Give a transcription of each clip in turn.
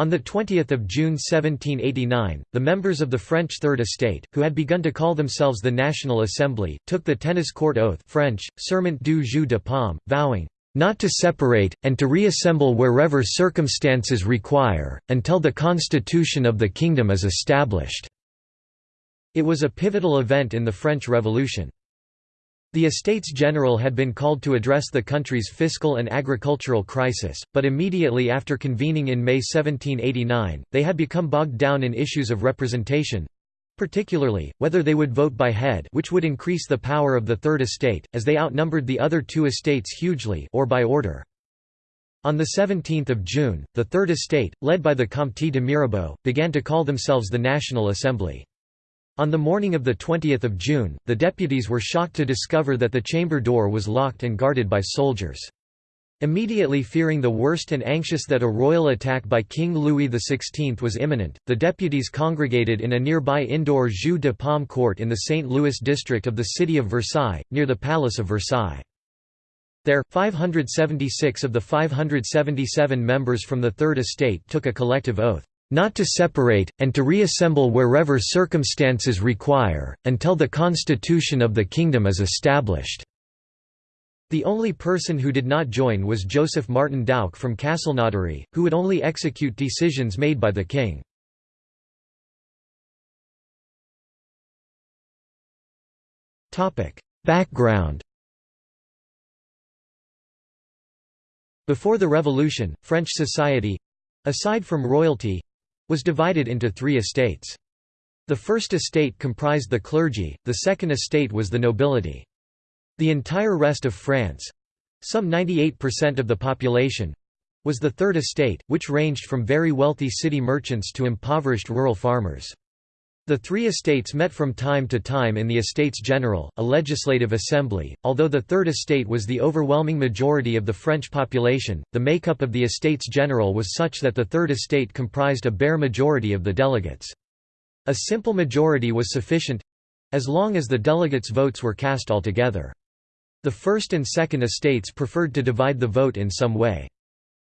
On 20 June 1789, the members of the French Third Estate, who had begun to call themselves the National Assembly, took the tennis court oath French, Serment du jeu de paume, vowing, "...not to separate, and to reassemble wherever circumstances require, until the constitution of the kingdom is established." It was a pivotal event in the French Revolution. The Estates General had been called to address the country's fiscal and agricultural crisis, but immediately after convening in May 1789, they had become bogged down in issues of representation—particularly, whether they would vote by head which would increase the power of the Third Estate, as they outnumbered the other two estates hugely or by order. On 17 June, the Third Estate, led by the Comte de Mirabeau, began to call themselves the National Assembly. On the morning of 20 June, the deputies were shocked to discover that the chamber door was locked and guarded by soldiers. Immediately fearing the worst and anxious that a royal attack by King Louis XVI was imminent, the deputies congregated in a nearby indoor Jeu de Paume court in the St. Louis district of the city of Versailles, near the Palace of Versailles. There, 576 of the 577 members from the Third Estate took a collective oath not to separate, and to reassemble wherever circumstances require, until the constitution of the kingdom is established." The only person who did not join was Joseph Martin Dauch from Castelnaudary, who would only execute decisions made by the king. Background Before the Revolution, French society—aside from royalty, was divided into three estates. The first estate comprised the clergy, the second estate was the nobility. The entire rest of France—some 98% of the population—was the third estate, which ranged from very wealthy city merchants to impoverished rural farmers. The three estates met from time to time in the Estates General, a legislative assembly. Although the Third Estate was the overwhelming majority of the French population, the makeup of the Estates General was such that the Third Estate comprised a bare majority of the delegates. A simple majority was sufficient as long as the delegates' votes were cast altogether. The First and Second Estates preferred to divide the vote in some way.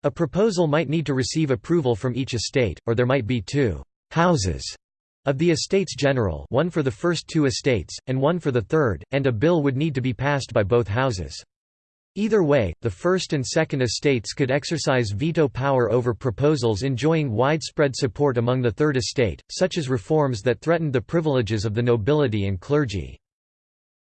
A proposal might need to receive approval from each estate, or there might be two «houses» Of the Estates General one for the first two estates, and one for the third, and a bill would need to be passed by both houses. Either way, the First and Second Estates could exercise veto power over proposals enjoying widespread support among the Third Estate, such as reforms that threatened the privileges of the nobility and clergy.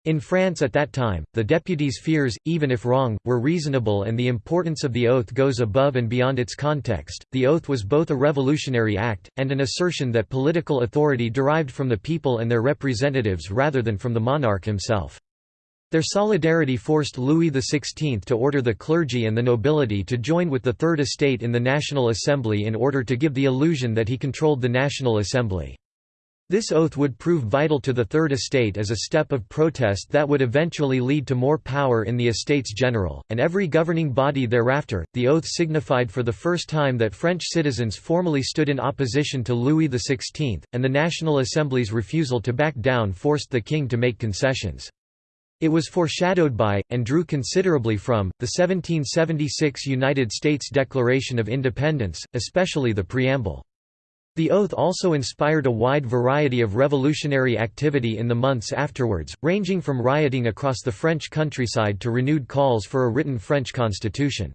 In France at that time, the deputies' fears, even if wrong, were reasonable and the importance of the oath goes above and beyond its context. The oath was both a revolutionary act, and an assertion that political authority derived from the people and their representatives rather than from the monarch himself. Their solidarity forced Louis XVI to order the clergy and the nobility to join with the Third Estate in the National Assembly in order to give the illusion that he controlled the National Assembly. This oath would prove vital to the Third Estate as a step of protest that would eventually lead to more power in the Estates General, and every governing body thereafter. The oath signified for the first time that French citizens formally stood in opposition to Louis XVI, and the National Assembly's refusal to back down forced the king to make concessions. It was foreshadowed by, and drew considerably from, the 1776 United States Declaration of Independence, especially the preamble. The oath also inspired a wide variety of revolutionary activity in the months afterwards, ranging from rioting across the French countryside to renewed calls for a written French constitution.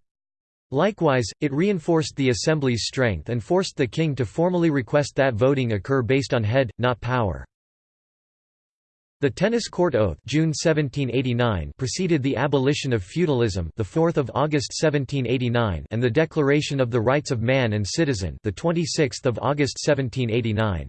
Likewise, it reinforced the Assembly's strength and forced the king to formally request that voting occur based on head, not power. The Tennis Court Oath June 1789 preceded the abolition of feudalism the 4th of August 1789 and the Declaration of the Rights of Man and Citizen the 26th of August 1789.